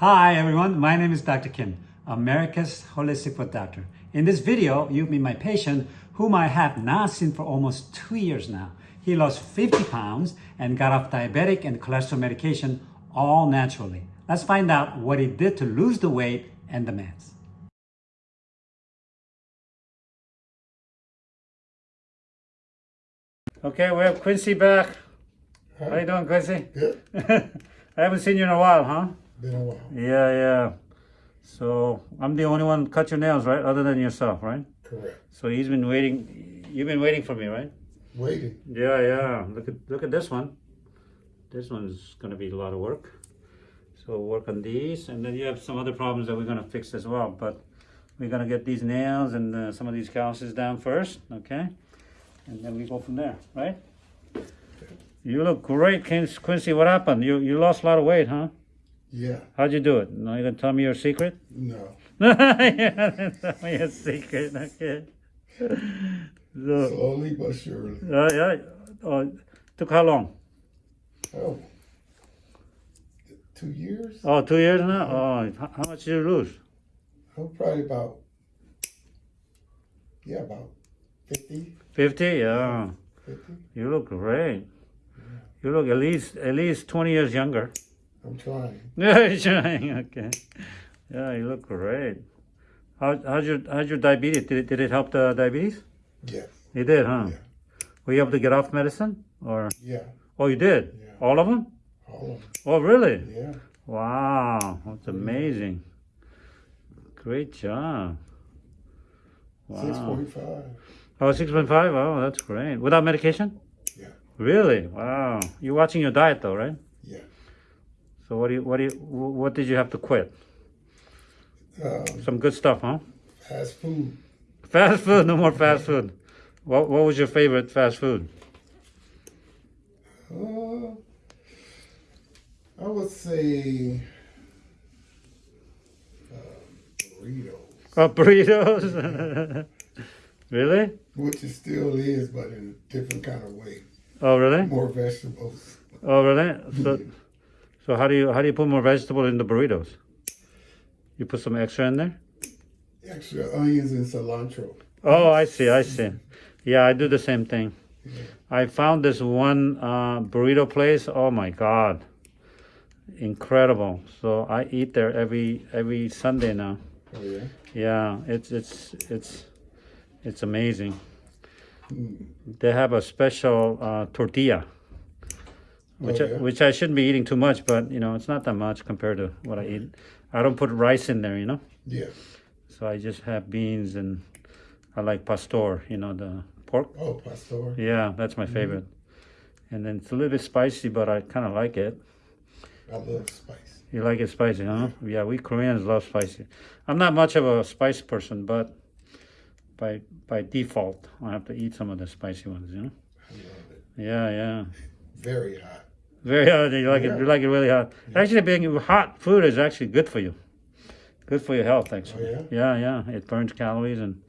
Hi everyone, my name is Dr. Kim, America's Holistic Foot Doctor. In this video, you'll meet my patient whom I have not seen for almost two years now. He lost 50 pounds and got off diabetic and cholesterol medication all naturally. Let's find out what he did to lose the weight and the meds. Okay, we have Quincy back. How you doing, Quincy? Good. I haven't seen you in a while, huh? Been a while. Yeah, yeah. So I'm the only one cut your nails, right? Other than yourself, right? Correct. So he's been waiting. You've been waiting for me, right? Waiting. Yeah, yeah. Look at look at this one. This one's gonna be a lot of work. So work on these, and then you have some other problems that we're gonna fix as well. But we're gonna get these nails and uh, some of these calluses down first, okay? And then we go from there, right? You look great, Quincy. What happened? You you lost a lot of weight, huh? Yeah. How'd you do it? No, you gonna tell me your secret? No. yeah, tell me your secret, okay? So, Slowly but surely. uh, yeah. Oh, took how long? Oh. Two years? Oh, two years now? Oh, how much did you lose? Oh, probably about. Yeah, about 50. 50? Yeah. 50. You look great. You look at least at least 20 years younger. I'm trying. Yeah, you're trying. Okay. Yeah, you look great. How, how's your how's your diabetes? Did it, did it help the diabetes? Yes. You did, huh? Yeah. Were you able to get off medicine? Or Yeah. oh, you did. Yeah. All of them? All of them. Oh, really? Yeah. Wow, that's amazing. Great job. Wow. 6.5. Oh, 6.5? Oh, that's great. Without medication? Yeah. Really? Wow. You're watching your diet though, right? So what do you, what do you, what did you have to quit? Um, Some good stuff, huh? fast food. Fast food, no more fast food. What, what was your favorite fast food? Uh, I would say. Uh, burritos. Oh, burritos? really? Which it still is, but in a different kind of way. Oh, really? More vegetables. Oh, really? So, so how do you, how do you put more vegetable in the burritos? You put some extra in there? Extra onions and cilantro. Oh, I see, I see. Yeah, I do the same thing. Yeah. I found this one uh, burrito place. Oh my God, incredible! So I eat there every every Sunday now. Oh yeah. Yeah, it's it's it's it's amazing. Mm. They have a special uh, tortilla, which Oh, I, which I shouldn't be eating too much, but you know it's not that much compared to what I eat. I don't put rice in there, you know. Yeah. So I just have beans and I like pastor, you know, the pork. Oh, pastor. Yeah, that's my mm-hmm. favorite. And then it's a little bit spicy, but I kind of like it. I love spice. You like it spicy, huh? Yeah, we Koreans love spicy. I'm not much of a spice person, but by by default, I have to eat some of the spicy ones, you know? I love it. Yeah, yeah. Very hot. Very hot. You like it? You like it really hot? Actually, being hot food is actually good for you. Good for your health, actually. Oh, yeah, yeah. It burns calories and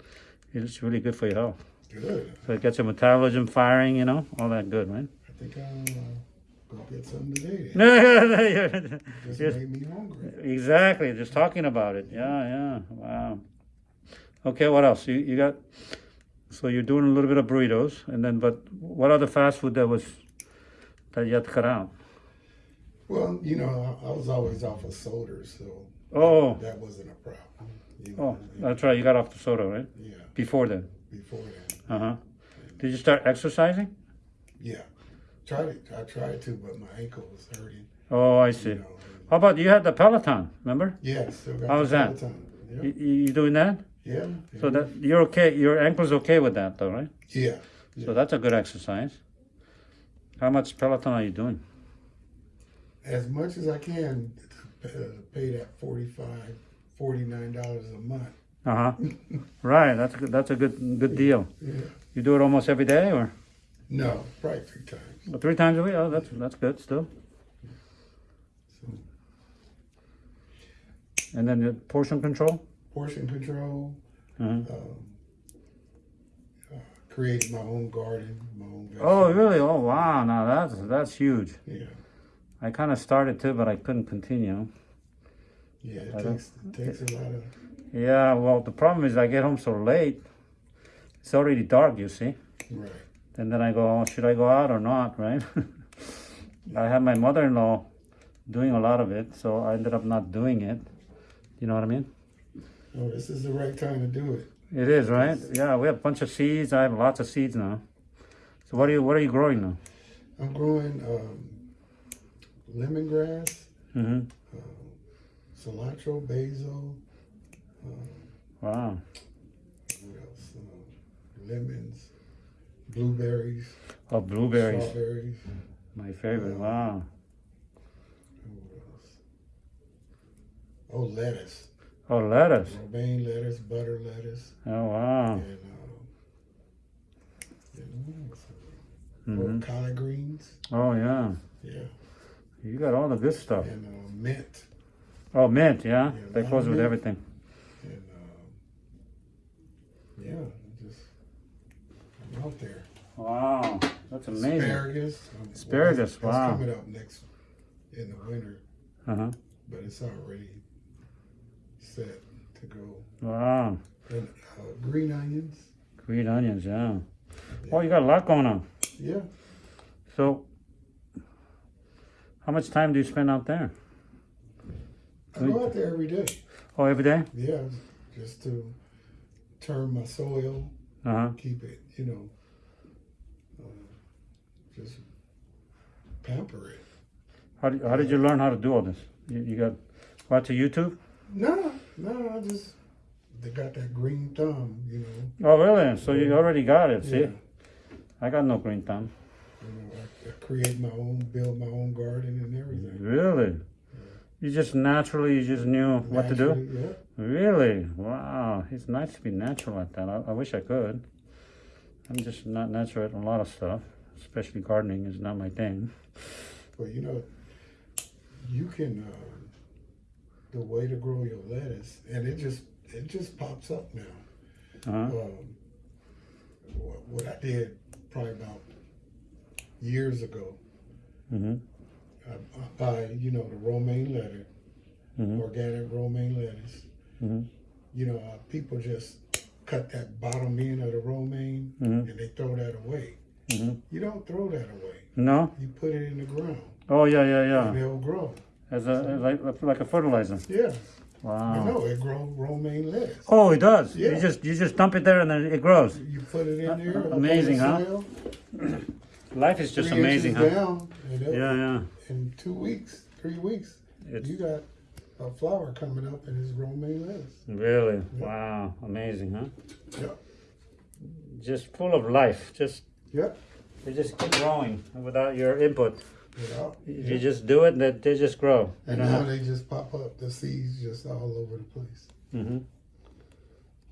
it's really good for your health. Good. So it gets your metabolism firing, you know, all that good, right? I think I'll uh, go get something today. Then. Just made me hungry. exactly. Just talking about it. Yeah, yeah. Wow. Okay, what else? You you got so you're doing a little bit of burritos and then but what other fast food that was that you had to cut out? Well, you know, I, was always off of sodas, so Oh, that wasn't a problem. You oh, know, that's right. You got off the soda, right? yeah. Before then. Before that, Uh-huh. Did you start exercising? yeah. Tried it. I tried to, but my ankle was hurting. Oh, I You see. know. How about you had the Peloton, remember? Yeah. Still got How's that? Yeah. You, you you doing that? Yeah. So yeah. that you're okay. Your ankle's okay with that, though, right? Yeah. So that's a good exercise. How much Peloton are you doing? As much as I can to pay, uh, that 45 $49 a month. Uh huh. right. That's a good, that's a good good deal. Yeah. You do it almost every day, or No, probably three times. or three times a week? Oh, that's that's good still. So And then the portion control. portion control, Uh-huh. um, creating my own garden, my own garden. Oh, really? Oh, wow. Now that's that's huge. Yeah. I kind of started too, but I couldn't continue. Yeah, it I takes it takes a lot of Yeah, well, the problem is I get home so late. It's already dark, you see. right. And then I go, oh, should I go out or not, right? I have my mother-in-law doing a lot of it, so I ended up not doing it. You know what I mean? Oh, this is the right time to do it. It is, right? Yeah, we have a bunch of seeds. I have lots of seeds now. So what are you what are you growing now? I'm growing um, lemongrass, Mm-hmm. cilantro, basil, Wow. what else? Uh, lemons, blueberries, Oh, blueberries. strawberries. My favorite. Wow. and What else? Oh, lettuce. Oh, lettuce. Romaine lettuce, butter lettuce, Oh, wow. and, um, and else? hmm collard greens. Oh, yeah. Yeah. You got all the good stuff. And uh, mint. Oh, mint. Yeah. Yeah, That goes with mint. everything. And um, yeah, just I'm out there. Wow. That's amazing. Asparagus. um, well, Asparagus, that's wow. coming up next in the winter, Uh huh. but it's already set to go. Wow. And uh, green onions. Green onions. Yeah. Oh, you got a lot going on. Yeah. So, how much time do you spend out there? I go out there every day. Oh, every day? Yeah, just to turn my soil, Uh huh. keep it, you know, uh, just pamper it. How, did- how did you learn how to do all this? You, you got watch YouTube? No, no, I just they got that green thumb, you know. Oh, really? So you already got it. See, Yeah. I got no green thumb. You know, I, I create my own, build my own garden and everything. Really? You just naturally, you just knew what to do. Yeah. Really? Wow. It's nice to be natural like that. I, I wish I could. I'm just not natural at a lot of stuff, especially gardening is not my thing. Well, you know, you can uh, the way to grow your lettuce, and it just it just pops up now. Uh-huh. Um, what, what I did probably about years ago, Mm-hmm. I, I buy you know the romaine lettuce, Mhm. organic romaine lettuce. Mhm. You know, uh, people just cut that bottom end of the romaine Mhm. and they throw that away. Mhm. You don't throw that away. No? You put it in the ground Oh, yeah, yeah, yeah. and it'll grow. As a, like, like a fertilizer. Yeah, Wow. You know it grows romaine lettuce. Oh, it does. Yeah. You just you just dump it there and then it grows. You put it in there. Uh, the Amazing, huh? Life is just three amazing, huh? Down, Yeah, yeah. in two weeks, three weeks, It's you got a flower coming up and it's romaine lettuce. really wow, amazing, huh? Yeah. Just full of life. Just Yep. they just keep growing without your input. Yeah. You just do it, that they just grow. And now have- they just pop up, the seeds just all over the place. hmm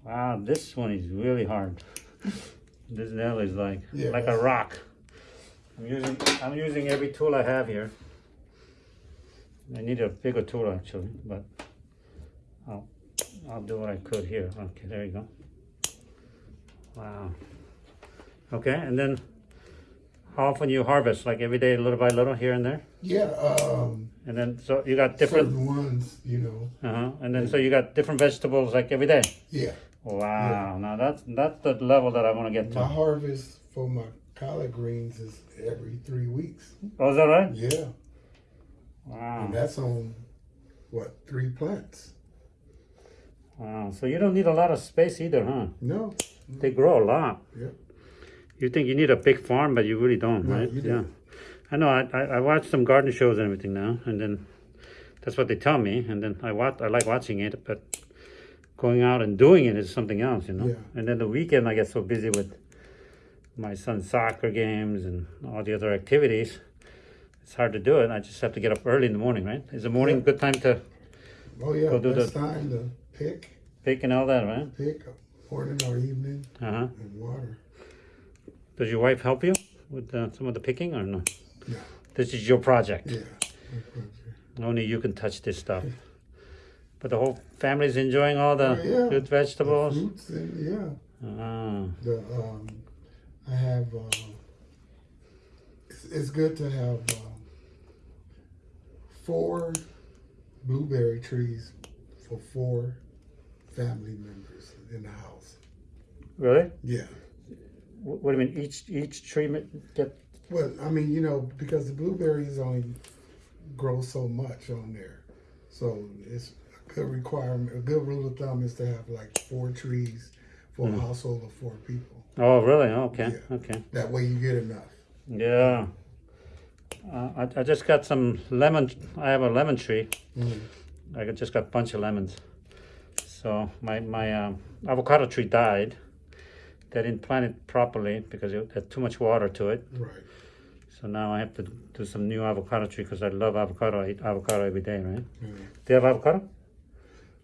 Wow, this one is really hard. This nail is like Yeah, like a rock. I'm using I'm using every tool I have here. I need a bigger tool actually, but I'll I'll do what I could here. Okay, there you go. Wow. Okay, and then how often you harvest? Like every day, little by little, here and there, Yeah, um, and then so you got different. ones, you know. Uh huh. And then so you got different vegetables like every day. Yeah, Wow. Now that's that's the level that I want to get to. my harvest for my collard greens is every three weeks. Oh, is that right? Yeah, Wow. and that's on what three plants? Wow. So you don't need a lot of space either, huh? No, They grow a lot. Yep. You think you need a big farm, but you really don't, No, right? yeah. I know. I, I I watch some garden shows and everything now, and then that's what they tell me, and then I watch. I like watching it, but going out and doing it is something else, you know. Yeah. And then the weekend, I get so busy with my son's soccer games and all the other activities. It's hard to do it. I just have to get up early in the morning, right? Is the morning a Yeah. good time to oh yeah, Go do that's the- time to pick, pick and all that, right? pick morning or evening Uh huh. and water. Does your wife help you with uh, some of the picking or no? No. This is your project. Yeah. Only you can touch this stuff. But the whole family's enjoying all the Oh, yeah. good The vegetables. fruits and yeah. Ah, The um, I have. Uh, it's, it's good to have uh, four blueberry trees for four family members in the house. Really? Yeah. Wh- What do you mean? Each each treatment get? Well, I mean, you know, because the blueberries only grow so much on there, so it's a good requirement. A good rule of thumb is to have like four trees for a household of four people. Oh, really? Okay. Yeah. Okay. That way, you get enough. Yeah. Uh, I, I just got some lemon. I have a lemon tree. Mm. I just got a bunch of lemons. So my my um, avocado tree died. They didn't plant it properly because it had too much water to it. Right. So now I have to do some new avocado tree because I love avocado. I eat avocado every day, right? Yeah. Do you have avocado?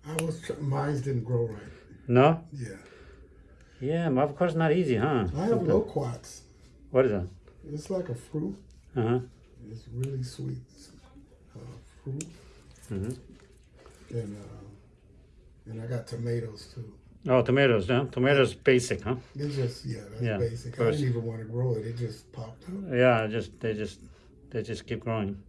I was mine didn't grow right. No. Yeah. Yeah, avocado's not easy, huh? I have loquats. What is that? It's like a fruit. Uh huh. It's really sweet uh, fruit, hmm and uh, and I got tomatoes too. Oh, tomatoes. Yeah, tomatoes basic, huh? It's just yeah, that's Yeah, basic. I didn't even want to grow it. It just popped up. Yeah, just they just they just keep growing.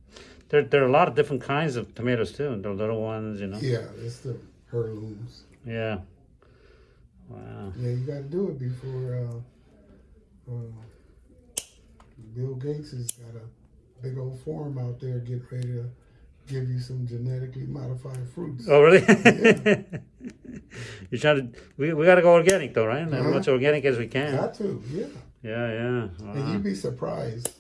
There there are a lot of different kinds of tomatoes too. The little ones, you know. Yeah, it's the heirlooms. Yeah. Wow. Yeah, you got to do it before uh, uh, Bill Gates has got a big old farm out there getting ready to give you some genetically modified fruits. Oh, really? Yeah. you trying to? We, we got to go organic though, right? As Uh-huh. much organic as we can. Got to, yeah. Yeah, yeah. And you'd be surprised.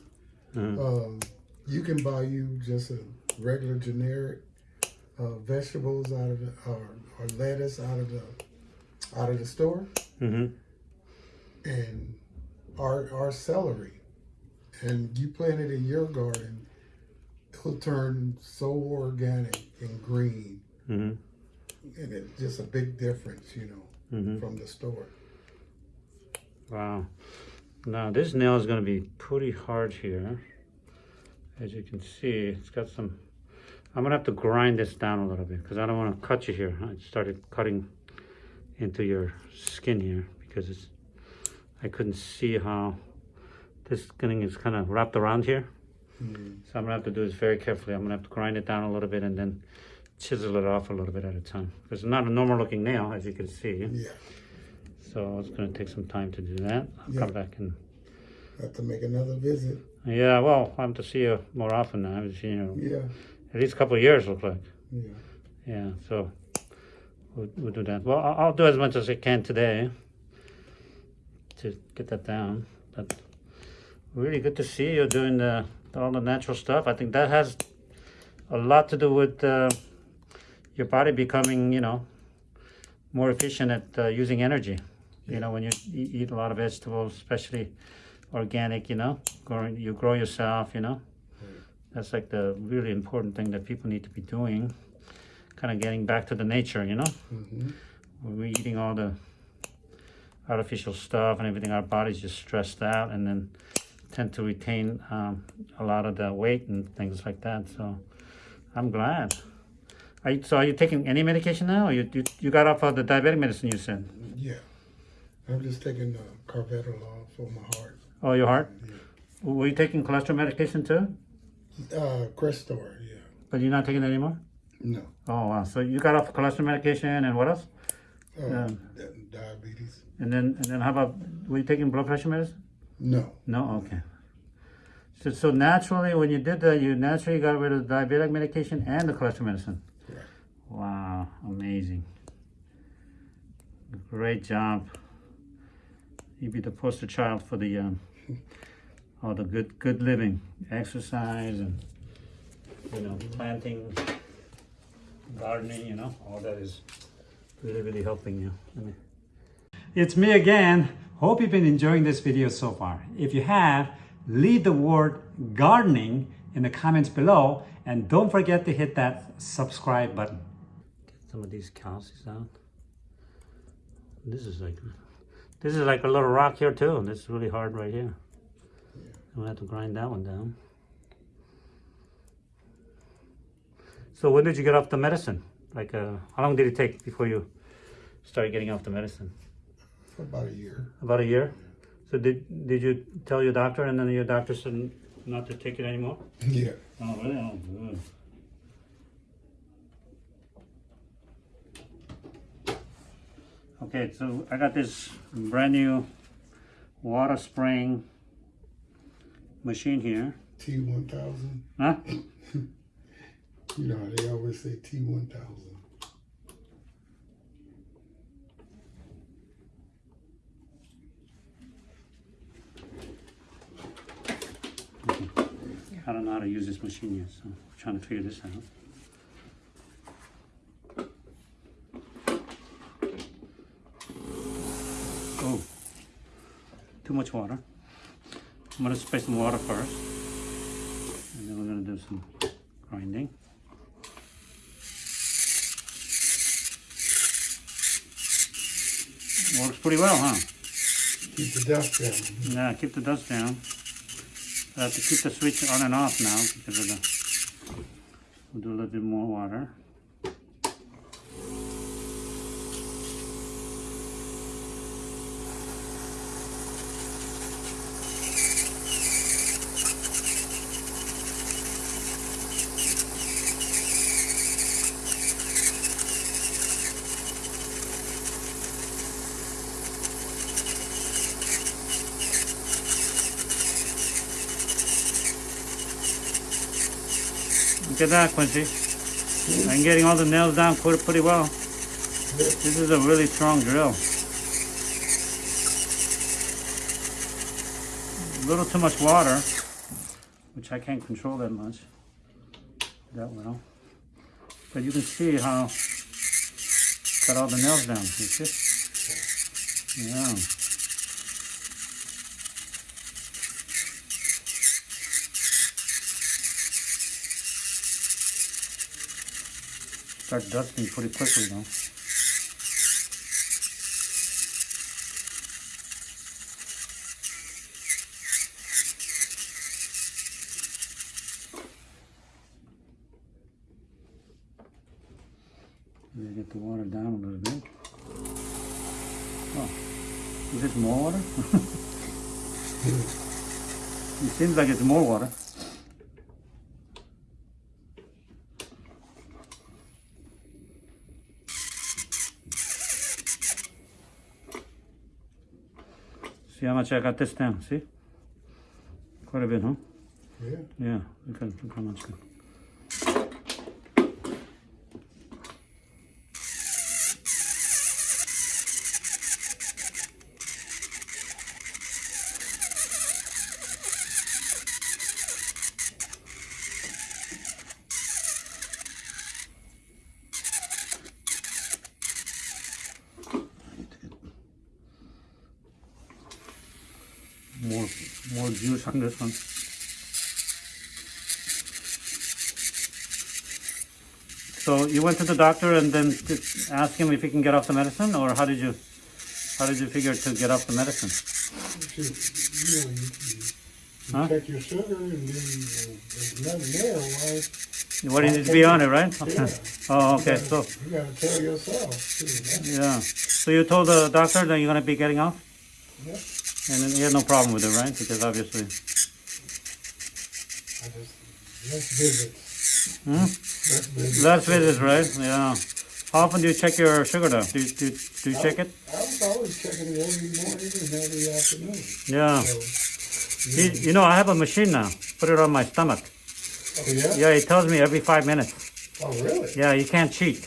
Uh-huh. Um, you can buy you just a regular generic uh, vegetables out of the, or, or lettuce out of the out of the store, Mhm. and our our celery, and you plant it in your garden, it'll turn so organic and green, Mhm. And it's just a big difference, you know, Mhm. from the store. Wow. Now this nail is going to be pretty hard here. As you can see, it's got some. I'm gonna have to grind this down a little bit because I don't want to cut you here. I started cutting into your skin here because it's. I couldn't see how this thing is kind of wrapped around here. Mm. So I'm gonna have to do this very carefully. I'm gonna have to grind it down a little bit and then chisel it off a little bit at a time. Because it's not a normal looking nail, as you can see. Yeah, So it's gonna take some time to do that. I'll Yeah. come back and have to make another visit. yeah. Well, I have to see you more often now. I haven't seen you Yeah, at least a couple of years. Look like yeah. yeah. So we'll, we'll do that. Well, I'll, I'll do as much as I can today to get that down. But really good to see you doing the all the natural stuff. I think that has a lot to do with uh, your body becoming, you know, more efficient at uh, using energy. You know, when you eat a lot of vegetables, especially organic, you know, growing, you grow yourself, you know. That's like the really important thing that people need to be doing. Kind of getting back to the nature, you know. hmm When we're eating all the artificial stuff and everything, our body's just stressed out and then tend to retain um, a lot of the weight and things like that. So I'm glad. Are you, so are you taking any medication now? Or you, you you got off of the diabetic medicine you said? Yeah, I'm just taking uh, carvedilol for my heart. Oh, your heart? Yeah. Were you taking cholesterol medication too? Uh, Crestor, yeah. But you're not taking it anymore? No. Oh, wow. So you got off cholesterol medication and what else? Uh, di- diabetes. And then and then how about were you taking blood pressure medicine? No. No, okay. So so naturally, when you did that, you naturally got rid of the diabetic medication and the cholesterol medicine. Wow, amazing! Great job. You'd be the poster child for the um, all the good good living, exercise, and you know, planting, gardening. You know, all that is really really helping you. It's me again. Hope you've been enjoying this video so far. If you have, leave the word gardening in the comments below and don't forget to hit that subscribe button. Some of these calluses out. This is like this is like a little rock here too. This is really hard right here. I'm gonna have to grind that one down. So when did you get off the medicine? Like uh, how long did it take before you started getting off the medicine? For about a year. About a year. So did did you tell your doctor, and then your doctor said not to take it anymore? Yeah. Oh really? Oh good. Okay, so I got this brand new water spraying machine here. T one thousand. Huh? You know how they always say T one thousand. I don't know how to use this machine yet, so I'm trying to figure this out. Oh, too much water. I'm gonna spray some water first, and then we're gonna do some grinding. Works pretty well, huh? Keep the dust down. Yeah, keep the dust down. I have to keep the switch on and off now because of the. We'll do a little bit more water. Look at that, Quincy. I'm getting all the nails down pretty, pretty well. This is a really strong drill. A little too much water, which I can't control that much, that well. But you can see how cut all the nails down. You see? Yeah. Start dusting pretty quickly. Maybe get the water down a little bit. Oh, is this more water? it seems like it's more water. Much I got this down, see? Quite a bit, huh? Yeah. Yeah, look at, look how much. More, more juice on this one. So you went to the doctor and then asked him if he can get off the medicine, or how did you, how did you figure to get off the medicine? You, you know, you, you, Huh? check your sugar and then uh, there's nothing there. Why? What needs to be on it, right? Yeah. Oh, okay. You So gotta, you gotta tell yourself. Too, huh? yeah. So you told the doctor that you're gonna be getting off, Yep. And then he had no problem with it, right? Because obviously. I just let's visit. Hmm? Let's visit. Last visit, right? Yeah. How often do you check your sugar though? Do you, do, you- do you check it? I was always checking it every morning and every afternoon. Yeah. So, You, you know, you know, I have a machine now. Put it on my stomach. oh yeah? Yeah, it tells me every five minutes. Oh really? Yeah, you can't cheat.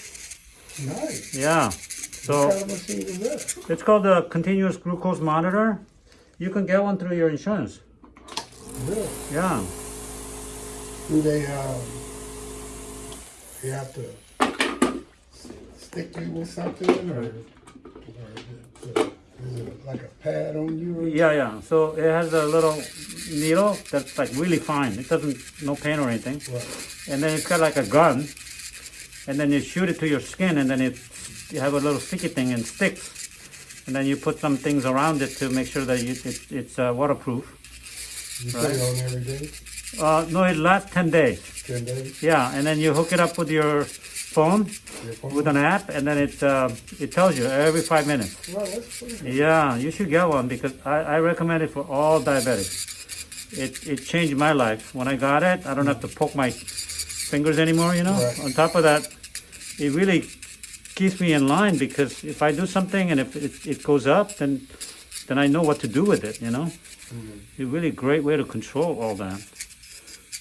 Nice. Yeah. what So kind of machine is that? it's called the continuous glucose monitor. You can get one through your insurance. Really? Yeah. Do they um they have to stick you with something or, or is, it like a pad on you? Yeah, yeah. So it has a little needle that's like really fine. It doesn't no pain or anything. What? And then it's got like a gun. And then you shoot it to your skin and then it you have a little sticky thing and sticks. And then you put some things around it to make sure that you, it, it's uh, waterproof. You put it on every day, Uh, no, it lasts 10 days. ten days. Yeah, and then you hook it up with your phone Your phone? with an app, and then it uh, it tells you every five minutes. Well, that's. Yeah, you should get one because I, I recommend it for all diabetics. It it changed my life. When I got it, I don't have to poke my fingers anymore. You know. Right. On top of that, it really keeps me in line because if I do something and if it, it goes up, then then I know what to do with it. You know, it's a really great way to control all that.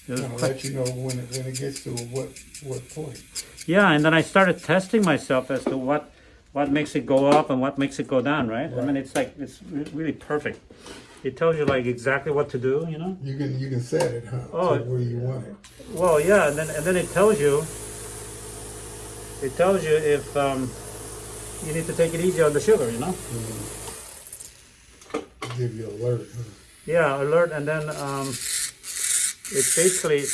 It was I'll quite- let you know when it, when it gets to what, what point. Yeah, and then I started testing myself as to what what makes it go up and what makes it go down, right? I mean, it's like it's really perfect. It tells you like exactly what to do, you know. You can, you can set it, huh, Oh. where you want it. Well, yeah, and then and then it tells you. It tells you if um, you need to take it easy on the sugar, you know. Give you alert, huh? Yeah, alert, and then um, it basically.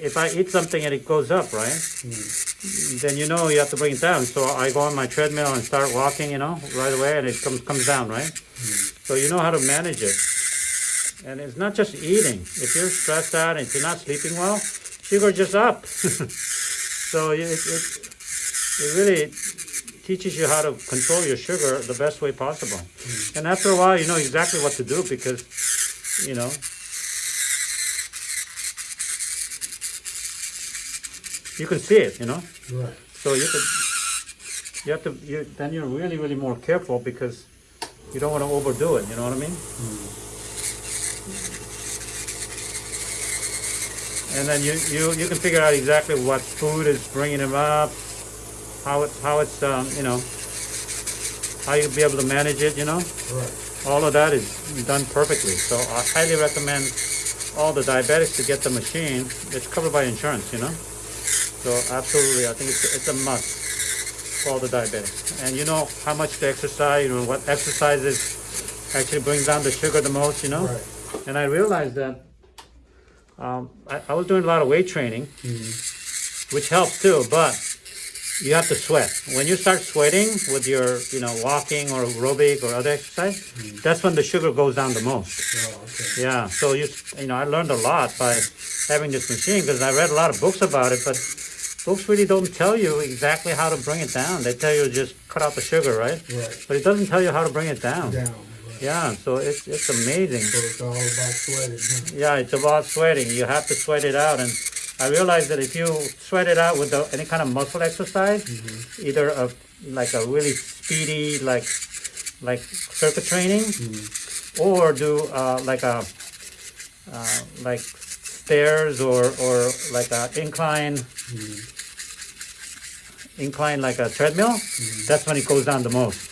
If I eat something and it goes up, right? Then you know you have to bring it down. So I go on my treadmill and start walking, you know, right away, and it comes comes down, right? So you know how to manage it. And it's not just eating. If you're stressed out and if you're not sleeping well, sugar just up. so it, it, it really teaches you how to control your sugar the best way possible. Hmm. And after a while, you know exactly what to do because, you know, you can see it, you know. Right. So you could, you have to, you, then you're really, really more careful because you don't want to overdo it. You know what I mean? Hmm. And then you, you, you can figure out exactly what food is bringing them up, how it's, how it's, um, you know, how you'll be able to manage it. You know, Right. all of that is done perfectly. So I highly recommend all the diabetics to get the machine. It's covered by insurance. You know. So absolutely, I think it's, it's a must for all the diabetics. And you know how much to exercise, you know what exercises actually brings down the sugar the most, you know? Right. And I realized that um, I, I was doing a lot of weight training, which helps too, but you have to sweat. When you start sweating with your, you know, walking or aerobic or other exercise, that's when the sugar goes down the most. Oh, okay. Yeah, so you you know I learned a lot by having this machine because I read a lot of books about it, but books really don't tell you exactly how to bring it down. They tell you just cut out the sugar, right? Right. But it doesn't tell you how to bring it down. Down. Yeah, so it's it's amazing. So it's all about sweating. Huh? Yeah, it's about sweating. You have to sweat it out, and I realized that if you sweat it out with the, any kind of muscle exercise, either a like a really speedy like like circuit training, or do uh, like a uh, like stairs or or like a incline incline like a treadmill. That's when it goes down the most.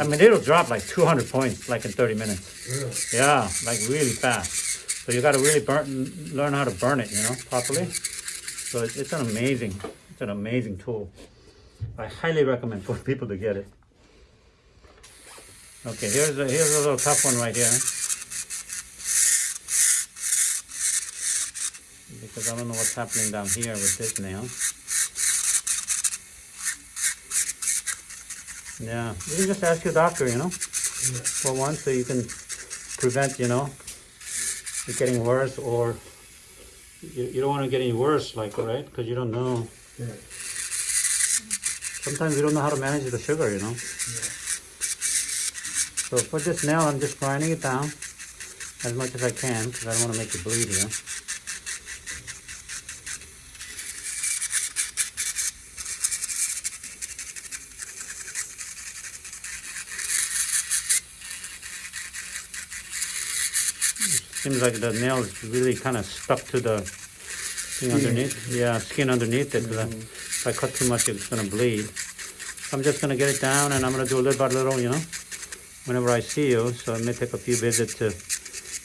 I mean, it'll drop like 200 points like in 30 minutes. Really? Yeah, like really fast. So you got to really burn, learn how to burn it, you know, properly. So it's, it's an amazing, it's an amazing tool. I highly recommend for people to get it. Okay, here's a here's a little tough one right here. Because I don't know what's happening down here with this nail. Yeah, you can just ask your doctor, you know Yeah. for one, so you can prevent, you know, it getting worse, or you, you don't want to get any worse, like, right? Because you don't know. Right. Sometimes you don't know how to manage the sugar, you know. Yeah. So for this nail, I'm just grinding it down as much as I can because I don't want to make it bleed here. Seems like the nail is really kind of stuck to the thing Skin. underneath. Yeah, skin underneath it. 'cause I- mm-hmm. If I cut too much, it's gonna bleed. I'm just gonna get it down, and I'm gonna do a little by little, you know, whenever I see you. So it may take a few visits to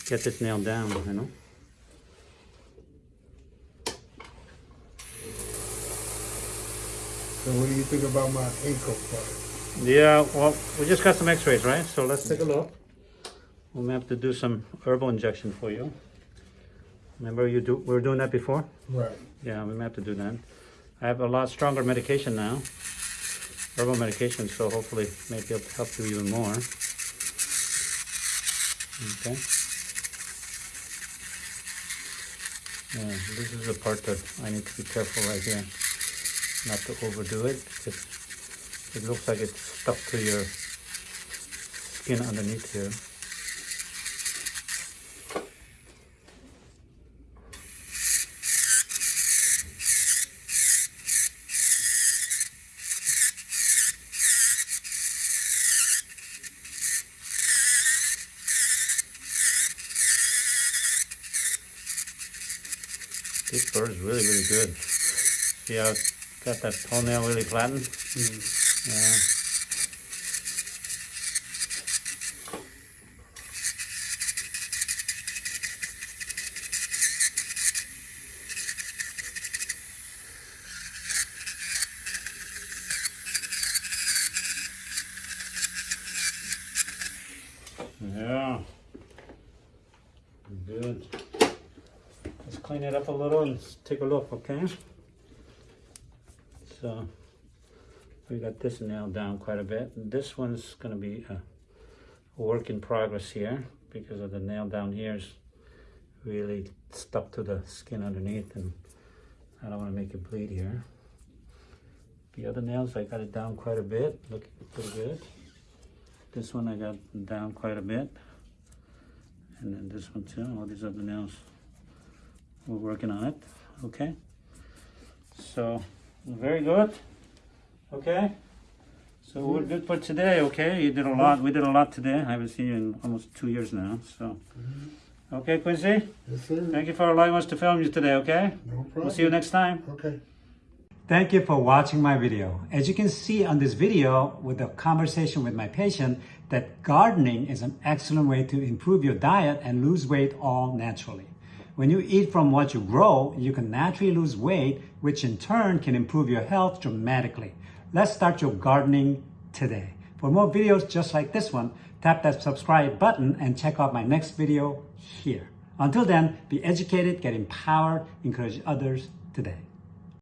get this nail down, you know. So what do you think about my ankle part? Yeah, well, we just got some X-rays, right? So let's take a look. We may have to do some herbal injection for you. Remember you do we were doing that before? Right. Yeah, we may have to do that. I have a lot stronger medication now, herbal medication, so hopefully may be able to help you even more. Okay. Yeah, this is the part that I need to be careful right here, not to overdo it. Because it looks like it's stuck to your skin underneath here. This bird is really, really good. See how it's got that toenail really flattened? Mm. Yeah. Yeah. Good. Let's clean it up a little and take a look, okay? So we got this nailed down quite a bit. This one's gonna be a work in progress here because of the nail down here is really stuck to the skin underneath and I don't wanna make it bleed here. The other nails, I got it down quite a bit, looking pretty good. This one I got down quite a bit. And then this one too, all these other nails. We're working on it, okay? So, very good, okay? So we're mm-hmm. good for today, okay? You did a lot, we did a lot today. I haven't seen you in almost two years now, so. Mm-hmm. Okay, Quincy, Yes, sir. thank you for allowing us to film you today, okay? No problem. We'll see you next time. Okay. Thank you for watching my video. As you can see on this video with the conversation with my patient that gardening is an excellent way to improve your diet and lose weight all naturally. When you eat from what you grow, you can naturally lose weight, which in turn can improve your health dramatically. Let's start your gardening today. For more videos just like this one, tap that subscribe button and check out my next video here. Until then, be educated, get empowered, encourage others today.